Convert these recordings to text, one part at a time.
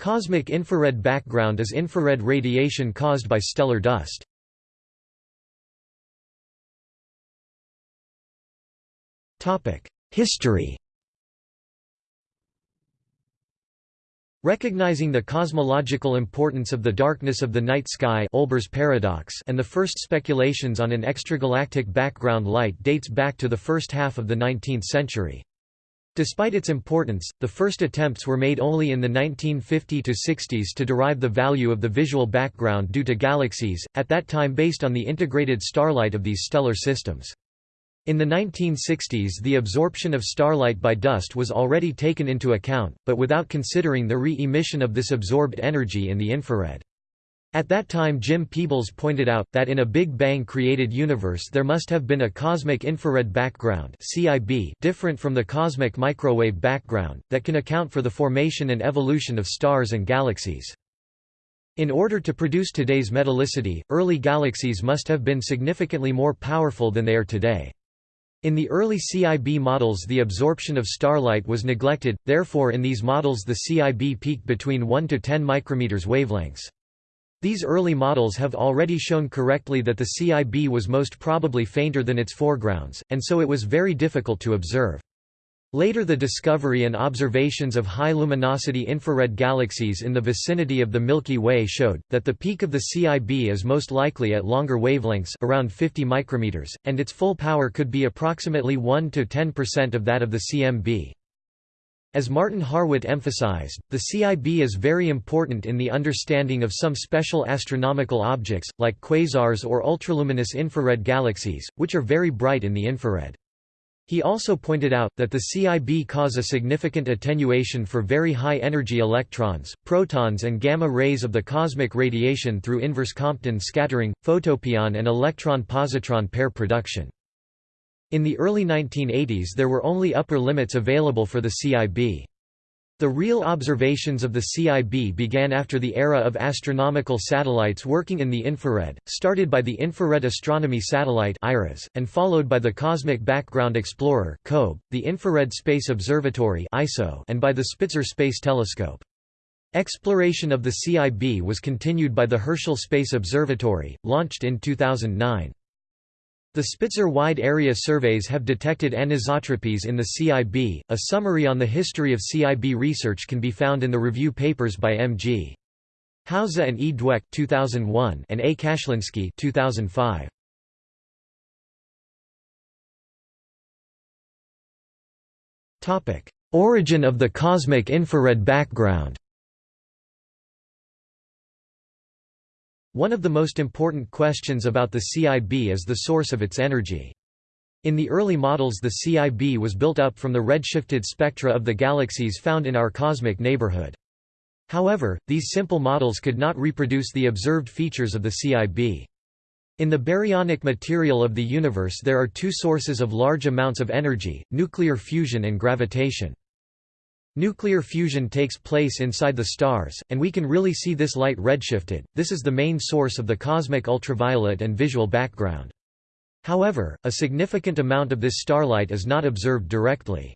Cosmic infrared background is infrared radiation caused by stellar dust. History Recognizing the cosmological importance of the darkness of the night sky Olbers paradox and the first speculations on an extragalactic background light dates back to the first half of the 19th century. Despite its importance, the first attempts were made only in the 1950–60s to derive the value of the visual background due to galaxies, at that time based on the integrated starlight of these stellar systems. In the 1960s the absorption of starlight by dust was already taken into account, but without considering the re-emission of this absorbed energy in the infrared. At that time Jim Peebles pointed out, that in a Big Bang-created universe there must have been a cosmic infrared background different from the cosmic microwave background, that can account for the formation and evolution of stars and galaxies. In order to produce today's metallicity, early galaxies must have been significantly more powerful than they are today. In the early CIB models the absorption of starlight was neglected, therefore in these models the CIB peaked between 1 to 10 micrometers wavelengths. These early models have already shown correctly that the CIB was most probably fainter than its foregrounds, and so it was very difficult to observe. Later the discovery and observations of high-luminosity infrared galaxies in the vicinity of the Milky Way showed, that the peak of the CIB is most likely at longer wavelengths around 50 micrometers, and its full power could be approximately 1–10% of that of the CMB. As Martin Harwit emphasized, the CIB is very important in the understanding of some special astronomical objects, like quasars or ultraluminous infrared galaxies, which are very bright in the infrared. He also pointed out, that the CIB cause a significant attenuation for very high-energy electrons, protons and gamma rays of the cosmic radiation through inverse Compton scattering, photopion and electron-positron pair production. In the early 1980s there were only upper limits available for the CIB. The real observations of the CIB began after the era of astronomical satellites working in the infrared, started by the Infrared Astronomy Satellite and followed by the Cosmic Background Explorer the Infrared Space Observatory and by the Spitzer Space Telescope. Exploration of the CIB was continued by the Herschel Space Observatory, launched in 2009. The Spitzer Wide Area Surveys have detected anisotropies in the CIB. A summary on the history of CIB research can be found in the review papers by M.G. Hauser and E. Dwek 2001 and A. Kashlinsky 2005. Topic: Origin of the cosmic infrared background. One of the most important questions about the CIB is the source of its energy. In the early models the CIB was built up from the redshifted spectra of the galaxies found in our cosmic neighborhood. However, these simple models could not reproduce the observed features of the CIB. In the baryonic material of the universe there are two sources of large amounts of energy, nuclear fusion and gravitation. Nuclear fusion takes place inside the stars, and we can really see this light redshifted, this is the main source of the cosmic ultraviolet and visual background. However, a significant amount of this starlight is not observed directly.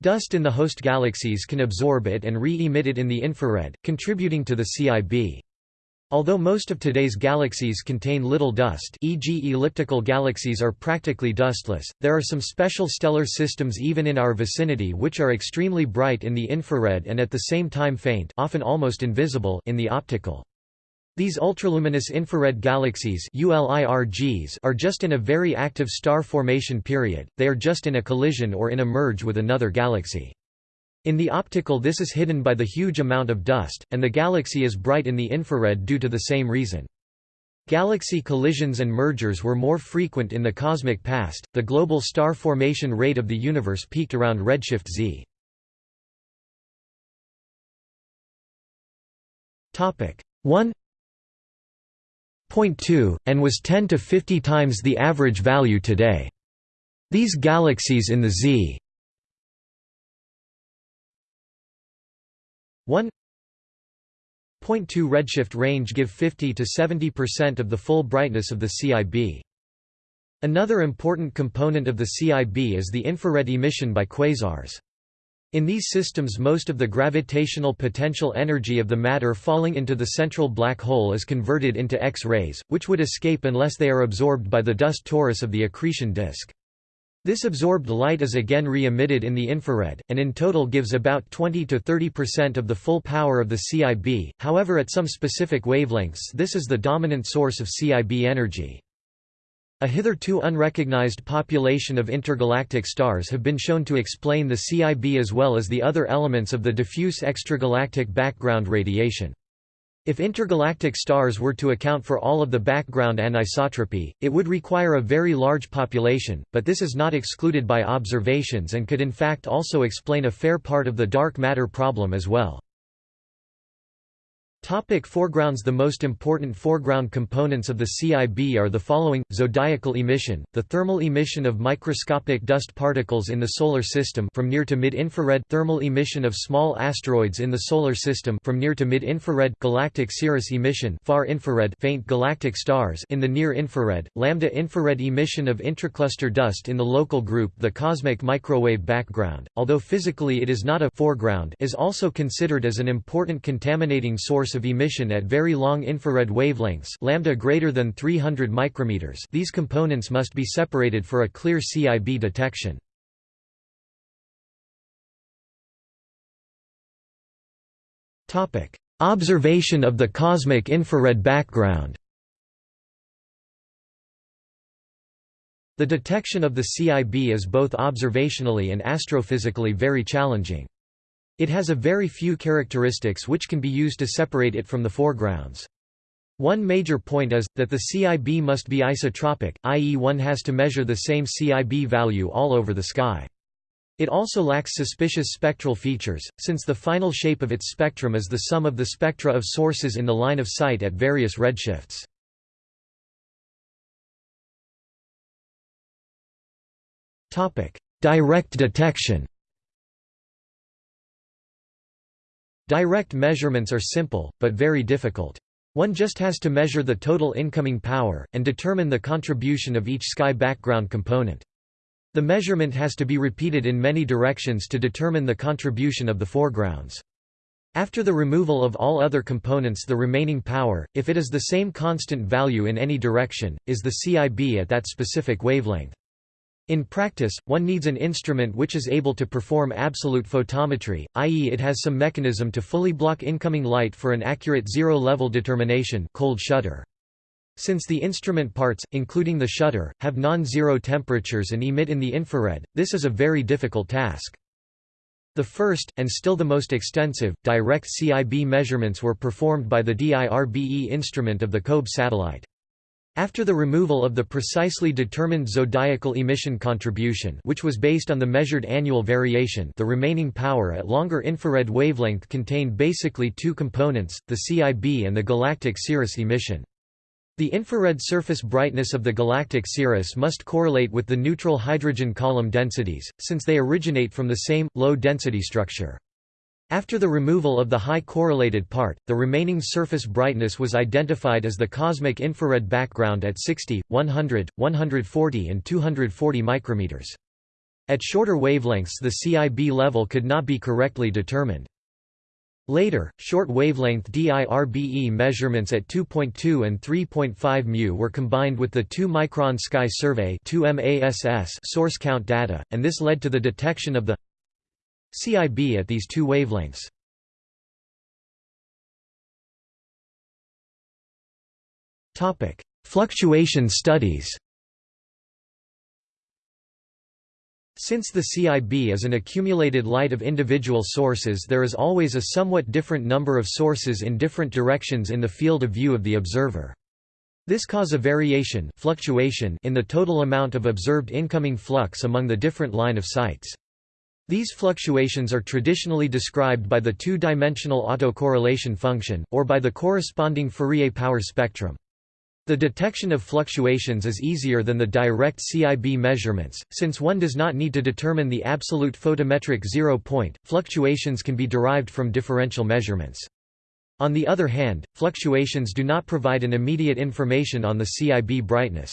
Dust in the host galaxies can absorb it and re-emit it in the infrared, contributing to the CIB. Although most of today's galaxies contain little dust e.g. elliptical galaxies are practically dustless, there are some special stellar systems even in our vicinity which are extremely bright in the infrared and at the same time faint often almost invisible in the optical. These ultraluminous infrared galaxies are just in a very active star formation period, they are just in a collision or in a merge with another galaxy. In the optical this is hidden by the huge amount of dust, and the galaxy is bright in the infrared due to the same reason. Galaxy collisions and mergers were more frequent in the cosmic past. The global star formation rate of the universe peaked around redshift z. Topic 1.2 and was 10 to 50 times the average value today. These galaxies in the Z 1.2 redshift range give 50 to 70% of the full brightness of the CIB. Another important component of the CIB is the infrared emission by quasars. In these systems most of the gravitational potential energy of the matter falling into the central black hole is converted into X-rays, which would escape unless they are absorbed by the dust torus of the accretion disk. This absorbed light is again re-emitted in the infrared, and in total gives about 20–30% of the full power of the CIB, however at some specific wavelengths this is the dominant source of CIB energy. A hitherto unrecognized population of intergalactic stars have been shown to explain the CIB as well as the other elements of the diffuse extragalactic background radiation. If intergalactic stars were to account for all of the background anisotropy, it would require a very large population, but this is not excluded by observations and could in fact also explain a fair part of the dark matter problem as well. Topic foregrounds The most important foreground components of the CIB are the following, zodiacal emission, the thermal emission of microscopic dust particles in the Solar System from near to mid-infrared. Thermal emission of small asteroids in the Solar System from near to mid-infrared. Galactic cirrus emission far infrared. Faint galactic stars in the near-infrared, lambda infrared emission of intracluster dust in the local group The cosmic microwave background, although physically it is not a foreground is also considered as an important contaminating source of emission at very long infrared wavelengths lambda greater than 300 micrometers these components must be separated for a clear CIB detection. Observation of the cosmic infrared background The detection of the CIB is both observationally and astrophysically very challenging. It has a very few characteristics which can be used to separate it from the foregrounds. One major point is, that the CIB must be isotropic, i.e. one has to measure the same CIB value all over the sky. It also lacks suspicious spectral features, since the final shape of its spectrum is the sum of the spectra of sources in the line of sight at various redshifts. Direct detection Direct measurements are simple, but very difficult. One just has to measure the total incoming power, and determine the contribution of each sky background component. The measurement has to be repeated in many directions to determine the contribution of the foregrounds. After the removal of all other components the remaining power, if it is the same constant value in any direction, is the CIB at that specific wavelength. In practice, one needs an instrument which is able to perform absolute photometry, i.e. it has some mechanism to fully block incoming light for an accurate zero-level determination cold shutter. Since the instrument parts, including the shutter, have non-zero temperatures and emit in the infrared, this is a very difficult task. The first, and still the most extensive, direct CIB measurements were performed by the DIRBE instrument of the COBE satellite. After the removal of the precisely determined zodiacal emission contribution which was based on the measured annual variation the remaining power at longer infrared wavelength contained basically two components, the CIB and the galactic cirrus emission. The infrared surface brightness of the galactic cirrus must correlate with the neutral hydrogen column densities, since they originate from the same, low-density structure. After the removal of the high correlated part, the remaining surface brightness was identified as the cosmic infrared background at 60, 100, 140 and 240 micrometers. At shorter wavelengths the CIB level could not be correctly determined. Later, short wavelength DIRBE measurements at 2.2 and 3.5 μ were combined with the 2 micron sky survey source count data, and this led to the detection of the CIB at these two wavelengths. Topic: Fluctuation studies. Since the CIB is an accumulated light of individual sources there is always a somewhat different number of sources in different directions in the field of view of the observer. This cause a variation fluctuation in the total amount of observed incoming flux among the different line of sights. These fluctuations are traditionally described by the two-dimensional autocorrelation function, or by the corresponding Fourier power spectrum. The detection of fluctuations is easier than the direct CIB measurements, since one does not need to determine the absolute photometric zero point, fluctuations can be derived from differential measurements. On the other hand, fluctuations do not provide an immediate information on the CIB brightness.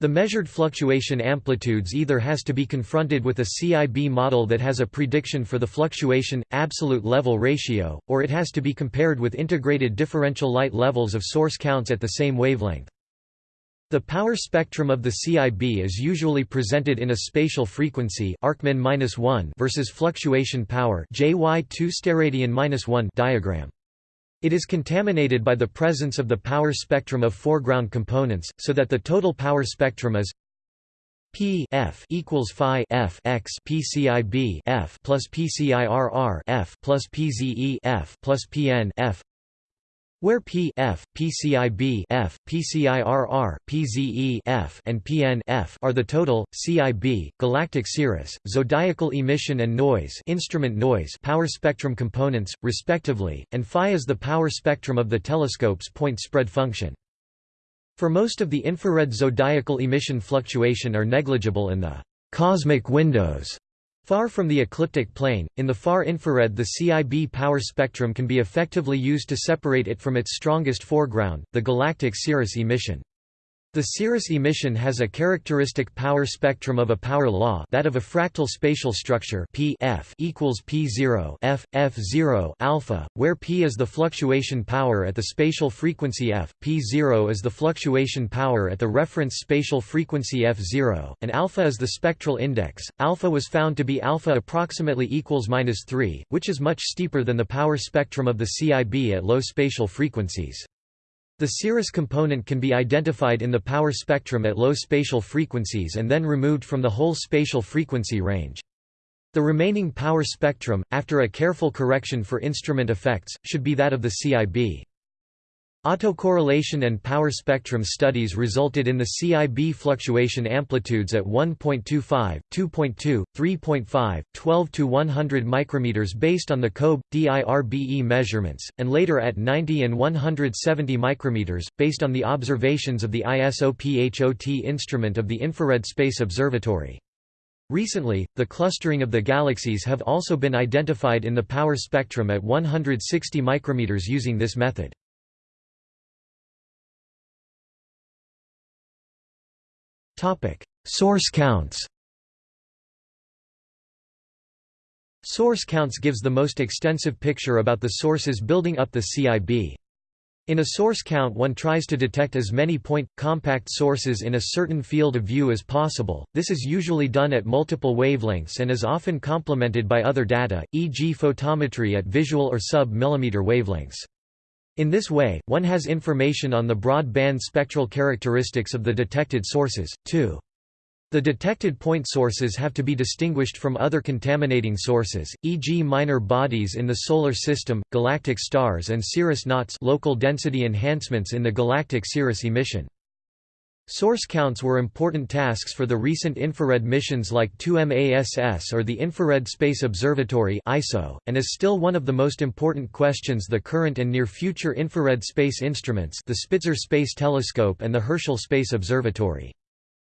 The measured fluctuation amplitudes either has to be confronted with a CIB model that has a prediction for the fluctuation, absolute level ratio, or it has to be compared with integrated differential light levels of source counts at the same wavelength. The power spectrum of the CIB is usually presented in a spatial frequency -1 versus fluctuation power JY2 diagram. It is contaminated by the presence of the power spectrum of foreground components, so that the total power spectrum is P F equals Phi F X PCIB F plus PCIRR F plus PZE F plus PN F where P F, PCIB F, PCIRR, PZE F, and PN F are the total CIB galactic cirrus, zodiacal emission and noise, instrument noise power spectrum components respectively, and phi is the power spectrum of the telescope's point spread function. For most of the infrared zodiacal emission fluctuation are negligible in the cosmic windows Far from the ecliptic plane, in the far infrared the CIB power spectrum can be effectively used to separate it from its strongest foreground, the galactic cirrus emission. The cirrus emission has a characteristic power spectrum of a power law that of a fractal spatial structure P F equals P0 F, F0 alpha, where P is the fluctuation power at the spatial frequency F, P0 is the fluctuation power at the reference spatial frequency F0, and alpha is the spectral index. Alpha was found to be alpha approximately equals minus 3, which is much steeper than the power spectrum of the CIB at low spatial frequencies. The cirrus component can be identified in the power spectrum at low spatial frequencies and then removed from the whole spatial frequency range. The remaining power spectrum, after a careful correction for instrument effects, should be that of the CIB. Autocorrelation and power spectrum studies resulted in the CIB fluctuation amplitudes at 1.25, 2.2, 3.5, 12 to 100 micrometers based on the COBE DIRBE measurements, and later at 90 and 170 micrometers based on the observations of the ISOPHOT instrument of the Infrared Space Observatory. Recently, the clustering of the galaxies have also been identified in the power spectrum at 160 micrometers using this method. Source counts Source counts gives the most extensive picture about the sources building up the CIB. In a source count one tries to detect as many point, compact sources in a certain field of view as possible, this is usually done at multiple wavelengths and is often complemented by other data, e.g. photometry at visual or sub-millimeter wavelengths. In this way, one has information on the broad band spectral characteristics of the detected sources, too. The detected point sources have to be distinguished from other contaminating sources, e.g. minor bodies in the Solar System, galactic stars and cirrus knots local density enhancements in the galactic cirrus emission. Source counts were important tasks for the recent infrared missions like 2MASS or the Infrared Space Observatory ISO, and is still one of the most important questions the current and near-future infrared space instruments the Spitzer Space Telescope and the Herschel Space Observatory.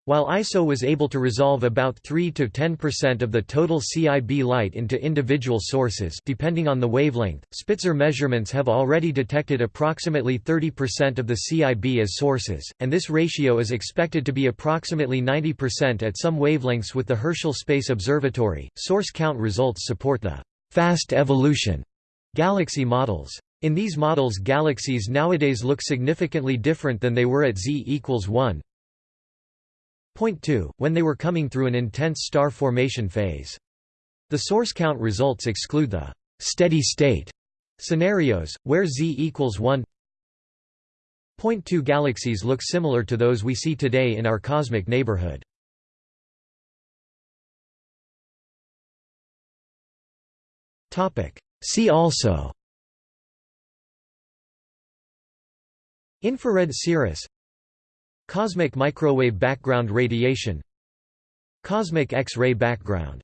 While ISO was able to resolve about 3–10% of the total CIB light into individual sources depending on the wavelength, Spitzer measurements have already detected approximately 30% of the CIB as sources, and this ratio is expected to be approximately 90% at some wavelengths with the Herschel Space Observatory. Source count results support the fast evolution galaxy models. In these models galaxies nowadays look significantly different than they were at z equals 1, Point 2, when they were coming through an intense star formation phase. The source count results exclude the steady state scenarios, where z equals 1. Point 2 galaxies look similar to those we see today in our cosmic neighborhood. See also Infrared cirrus Cosmic microwave background radiation. Cosmic X-ray background